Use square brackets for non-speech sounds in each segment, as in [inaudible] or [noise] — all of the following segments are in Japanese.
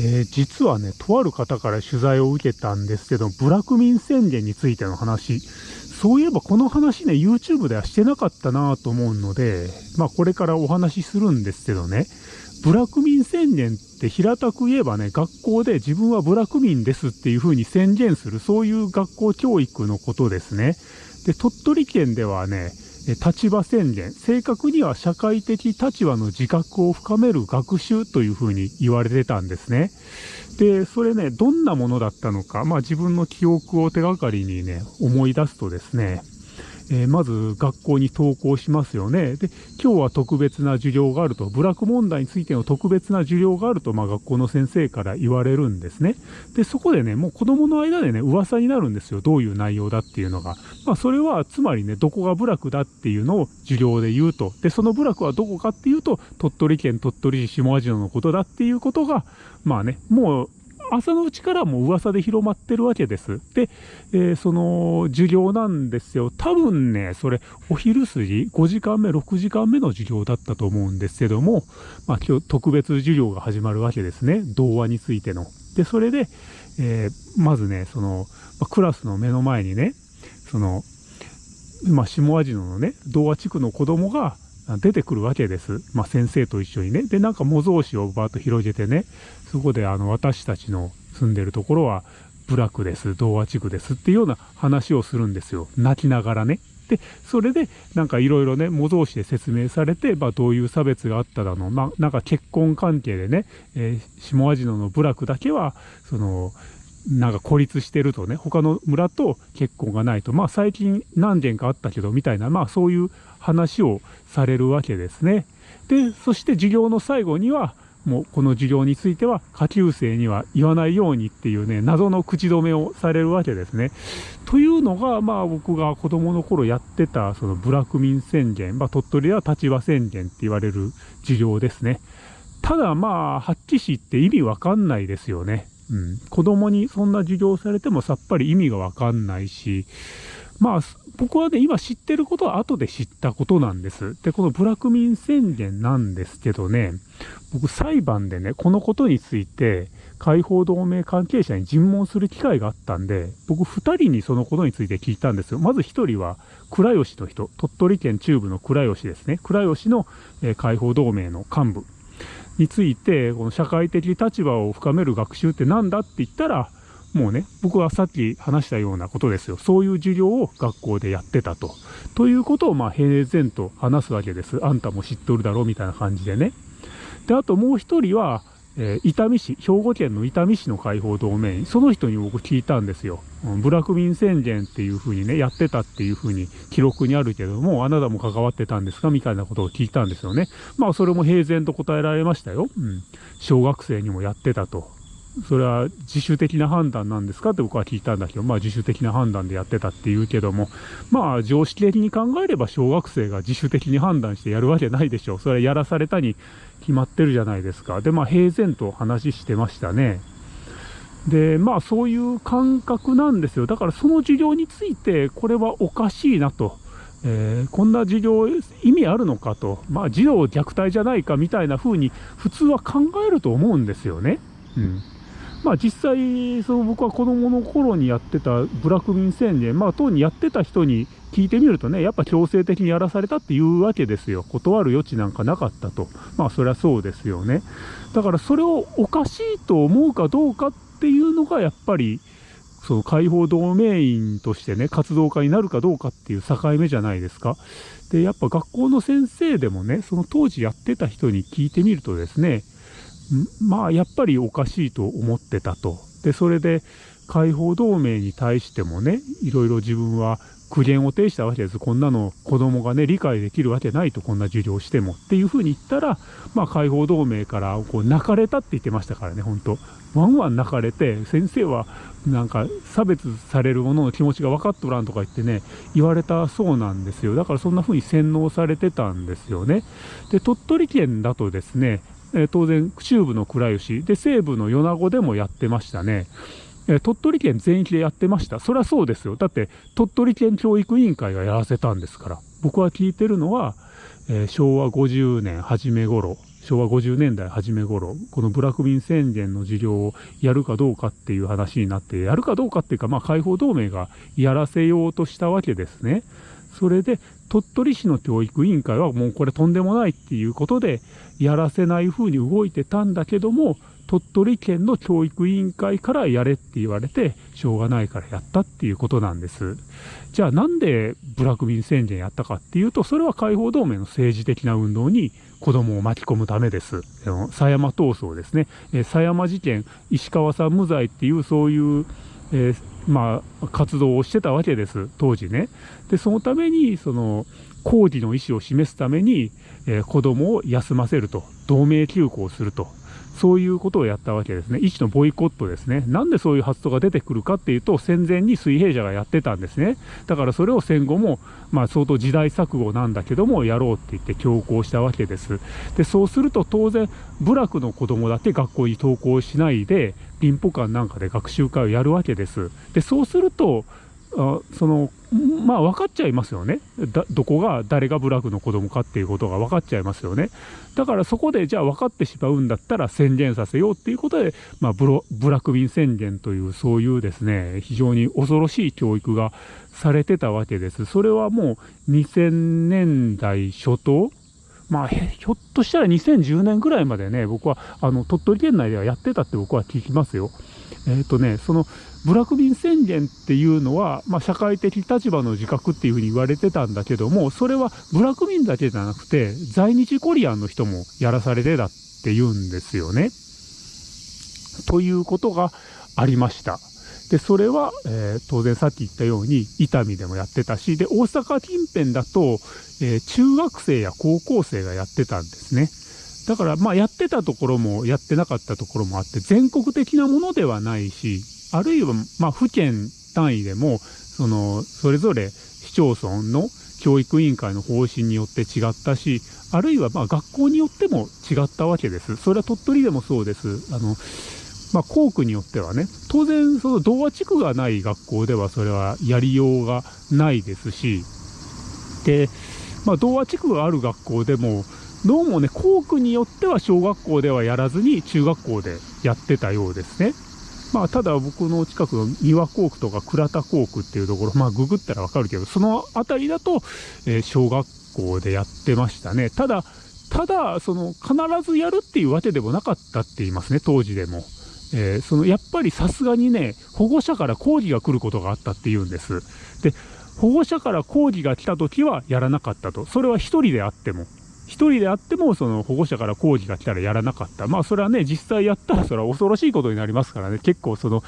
えー、実はね、とある方から取材を受けたんですけど、ブラクミン宣言についての話、そういえばこの話ね、YouTube ではしてなかったなと思うので、まあこれからお話しするんですけどね、ブラクミン宣言って平たく言えばね、学校で自分はブラクミンですっていう風に宣言する、そういう学校教育のことですね。で、鳥取県ではね、立場宣言、正確には社会的立場の自覚を深める学習というふうに言われてたんですね。で、それね、どんなものだったのか、まあ自分の記憶を手がかりにね、思い出すとですね、えー、まず学校に登校しますよね。で、今日は特別な授業があると、部落問題についての特別な授業があると、まあ学校の先生から言われるんですね。で、そこでね、もう子供の間でね、噂になるんですよ。どういう内容だっていうのが。まあそれは、つまりね、どこが部落だっていうのを授業で言うと。で、その部落はどこかっていうと、鳥取県鳥取市下味野のことだっていうことが、まあね、もう朝のうちからも噂で広まってるわけです。で、えー、その授業なんですよ。多分ね、それお昼過ぎ、5時間目、6時間目の授業だったと思うんですけども、まあ今日特別授業が始まるわけですね。童話についての。で、それで、えー、まずね、その、まあ、クラスの目の前にね、その、まあ、下味野のね、童話地区の子供が、出てくるわけです。まあ、先生と一緒にね。で、なんか模造紙をバーッと広げてね、そこであの私たちの住んでるところは部落です、童話地区ですっていうような話をするんですよ。泣きながらね。で、それでなんかいろいろね、模造紙で説明されて、まあどういう差別があっただの、まあなんか結婚関係でね、えー、下味野の部落だけは、その、なんか孤立してるとね、他の村と結婚がないと、まあ最近何件かあったけどみたいな、まあそういう話をされるわけですね。で、そして授業の最後には、もうこの授業については下級生には言わないようにっていうね、謎の口止めをされるわけですね。というのが、まあ僕が子供の頃やってた、その部落民宣言、まあ鳥取では立場宣言って言われる授業ですね。ただまあ、発揮しって意味わかんないですよね。うん。子供にそんな授業されてもさっぱり意味がわかんないし、まあ、僕はね、今知ってることは後で知ったことなんです。で、このブラクミン宣言なんですけどね、僕裁判でね、このことについて、解放同盟関係者に尋問する機会があったんで、僕二人にそのことについて聞いたんですよ。まず一人は、倉吉の人、鳥取県中部の倉吉ですね。倉吉の、えー、解放同盟の幹部について、この社会的立場を深める学習って何だって言ったら、もうね、僕はさっき話したようなことですよ。そういう授業を学校でやってたと。ということを、まあ、平然と話すわけです。あんたも知っとるだろうみたいな感じでね。で、あともう一人は、え、伊丹市、兵庫県の伊丹市の解放同盟員、その人に僕聞いたんですよ。うん、ブラックミン宣言っていう風にね、やってたっていう風に記録にあるけども、あなたも関わってたんですかみたいなことを聞いたんですよね。まあ、それも平然と答えられましたよ。うん。小学生にもやってたと。それは自主的な判断なんですかって僕は聞いたんだけど、まあ自主的な判断でやってたって言うけども、まあ常識的に考えれば小学生が自主的に判断してやるわけないでしょう。それはやらされたに決まってるじゃないですか。で、まあ平然と話してましたね。で、まあそういう感覚なんですよ。だからその授業について、これはおかしいなと。えー、こんな授業意味あるのかと、まあ児童虐待じゃないかみたいな風に普通は考えると思うんですよね。うん。まあ実際、その僕は子供の頃にやってたブラック民宣言、まあ当にやってた人に聞いてみるとね、やっぱ強制的にやらされたっていうわけですよ。断る余地なんかなかったと。まあそりゃそうですよね。だからそれをおかしいと思うかどうかっていうのがやっぱり、その解放同盟員としてね、活動家になるかどうかっていう境目じゃないですか。で、やっぱ学校の先生でもね、その当時やってた人に聞いてみるとですね、まあやっぱりおかしいと思ってたと。で、それで解放同盟に対してもね、いろいろ自分は苦言を呈したわけです。こんなの子供がね、理解できるわけないと、こんな授業してもっていうふうに言ったら、まあ解放同盟からこう泣かれたって言ってましたからね、本当ワンワン泣かれて、先生はなんか差別される者の気持ちが分かっとらんとか言ってね、言われたそうなんですよ。だからそんな風に洗脳されてたんですよね。で、鳥取県だとですね、えー、当然中部の倉吉で西部の米子でもやってましたね。え鳥取県全域でやってました。そりゃそうですよ。だって鳥取県教育委員会がやらせたんですから。僕は聞いてるのは、えー、昭和50年初め頃、昭和50年代初め頃、このブラックミン宣言の授業をやるかどうかっていう話になって、やるかどうかっていうか、まあ、解放同盟がやらせようとしたわけですね。それで、鳥取市の教育委員会はもうこれとんでもないっていうことで、やらせない風に動いてたんだけども、鳥取県の教育委員会からやれって言われて、しょうがないからやったっていうことなんです。じゃあなんでブラックビン宣言やったかっていうと、それは解放同盟の政治的な運動に子供を巻き込むためです。狭山闘争ですね。狭山事件、石川さん無罪っていうそういう、えー、まあ、活動をしてたわけです、当時ね。で、そのために、その、抗議の意思を示すために、えー、子供を休ませると、同盟休校するとそういうことをやったわけですね。一種のボイコットですね。なんでそういう発想が出てくるかっていうと、戦前に水平社がやってたんですね。だからそれを戦後も、まあ相当時代錯誤なんだけども、やろうって言って強行したわけです。で、そうすると当然、部落の子供だけ学校に登校しないで、リンポ館なんかで学習会をやるわけです。で、そうすると、そのまあ分かっちゃいますよね。どこが誰が部落の子供かっていうことが分かっちゃいますよね。だからそこでじゃあ分かってしまうんだったら宣言させようっていうことで、まあ、ブロブラック便宣言というそういうですね非常に恐ろしい教育がされてたわけです。それはもう2000年代初頭。まあ、ひょっとしたら2010年ぐらいまでね、僕はあの鳥取県内ではやってたって僕は聞きますよ。えっ、ー、とね、そのブラックビン宣言っていうのは、まあ、社会的立場の自覚っていうふうに言われてたんだけども、それはブラックビンだけじゃなくて、在日コリアンの人もやらされてたって言うんですよね。ということがありました。で、それは、えー、当然さっき言ったように、伊丹でもやってたし、で、大阪近辺だと、えー、中学生や高校生がやってたんですね。だから、まあ、やってたところもやってなかったところもあって、全国的なものではないし、あるいは、まあ、府県単位でも、その、それぞれ市町村の教育委員会の方針によって違ったし、あるいはま学校によっても違ったわけです。それは鳥取でもそうです。あの、まあ、校区によってはね、当然、その童話地区がない学校ではそれはやりようがないですし、で、まあ、童話地区がある学校でも、どうもね、校区によっては小学校ではやらずに中学校でやってたようですね。まあ、ただ僕の近くの三輪校区とか倉田校区っていうところ、まあ、ググったらわかるけど、その辺りだと、えー、小学校でやってましたね。ただ、ただ、その、必ずやるっていうわけでもなかったって言いますね、当時でも。えー、その、やっぱりさすがにね、保護者から抗議が来ることがあったって言うんです。で、保護者から抗議が来た時はやらなかったと。それは一人であっても。1人であっても、その保護者から抗議が来たらやらなかった。まあ、それはね、実際やったら、それは恐ろしいことになりますからね、結構その、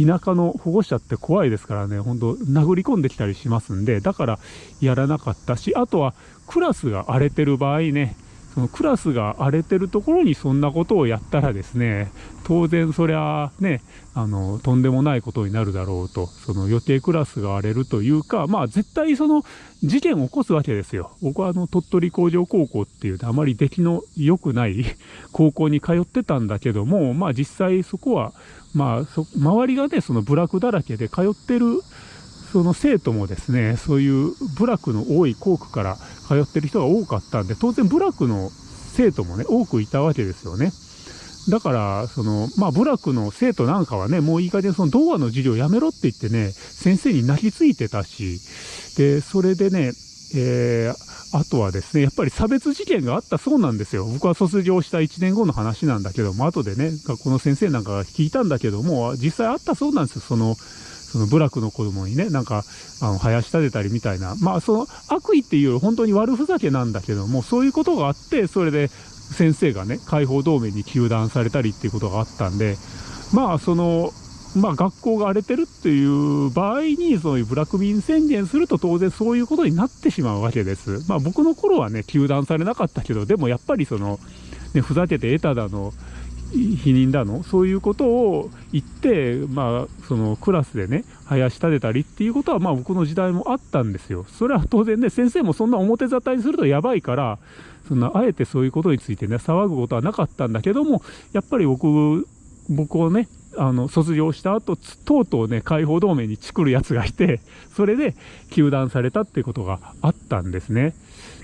田舎の保護者って怖いですからね、本当殴り込んできたりしますんで、だからやらなかったし、あとは、クラスが荒れてる場合ね、そのクラスが荒れてるところにそんなことをやったらですね、当然そりゃね、あの、とんでもないことになるだろうと、その予定クラスが荒れるというか、まあ絶対その事件を起こすわけですよ。僕はあの、鳥取工場高校っていうあまり出来の良くない [laughs] 高校に通ってたんだけども、まあ実際そこは、まあそ周りがね、その部落だらけで通ってるその生徒もですね、そういう部落の多い校区から通ってる人が多かったんで、当然部落の生徒もね、多くいたわけですよね。だから、その、まあ、部落の生徒なんかはね、もういい加減その童話の授業やめろって言ってね、先生に泣きついてたし、で、それでね、えー、あとはですね、やっぱり差別事件があったそうなんですよ。僕は卒業した1年後の話なんだけども、後でね、学校の先生なんかが聞いたんだけども、実際あったそうなんですよ。その、その部落の子供にね、なんか、あの、生やしたてたりみたいな。まあ、その悪意っていうより本当に悪ふざけなんだけども、そういうことがあって、それで先生がね、解放同盟に糾弾されたりっていうことがあったんで、まあ、その、まあ、学校が荒れてるっていう場合に、そういうブラック民宣言すると当然そういうことになってしまうわけです。まあ、僕の頃はね、糾弾されなかったけど、でもやっぱりその、ね、ふざけて得ただの、否認だの？そういうことを言って、まあ、そのクラスでね、林立てたりっていうことは、まあ僕の時代もあったんですよ。それは当然ね、先生もそんな表沙汰にするとやばいから、そんな、あえてそういうことについてね、騒ぐことはなかったんだけども、やっぱり僕、僕をね、あの、卒業した後、とうとうね、解放同盟にチクる奴がいて、それで、糾弾されたってことがあったんですね。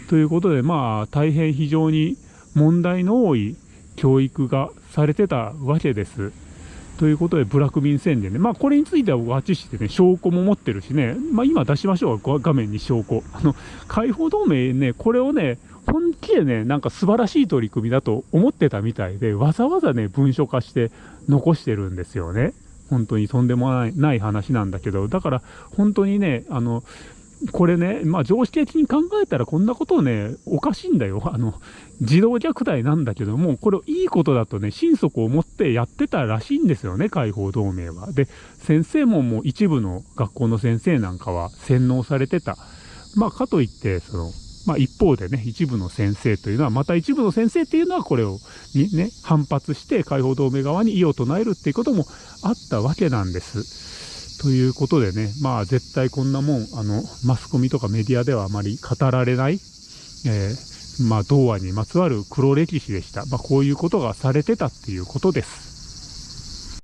ということで、まあ、大変非常に、問題の多い教育がされてたわけです。ということで、ブラック便宣言ね。まあ、これについては、わちしてね、証拠も持ってるしね、まあ、今出しましょう、画面に証拠。あの、解放同盟ね、これをね、本気でね、なんか素晴らしい取り組みだと思ってたみたいで、わざわざね、文書化して残してるんですよね。本当にとんでもないない話なんだけど、だから本当にね、あの、これね、まあ常識的に考えたらこんなことをね、おかしいんだよ。[laughs] あの、児童虐待なんだけども、これをいいことだとね、心底思ってやってたらしいんですよね、解放同盟は。で、先生ももう一部の学校の先生なんかは洗脳されてた。まあかといって、その、まあ、一方でね、一部の先生というのは、また一部の先生っていうのはこれをにね、反発して解放同盟側に異を唱えるっていうこともあったわけなんです。ということでね、まあ絶対こんなもん、あの、マスコミとかメディアではあまり語られない、えー、まあ、童話にまつわる黒歴史でした。まあ、こういうことがされてたっていうことです。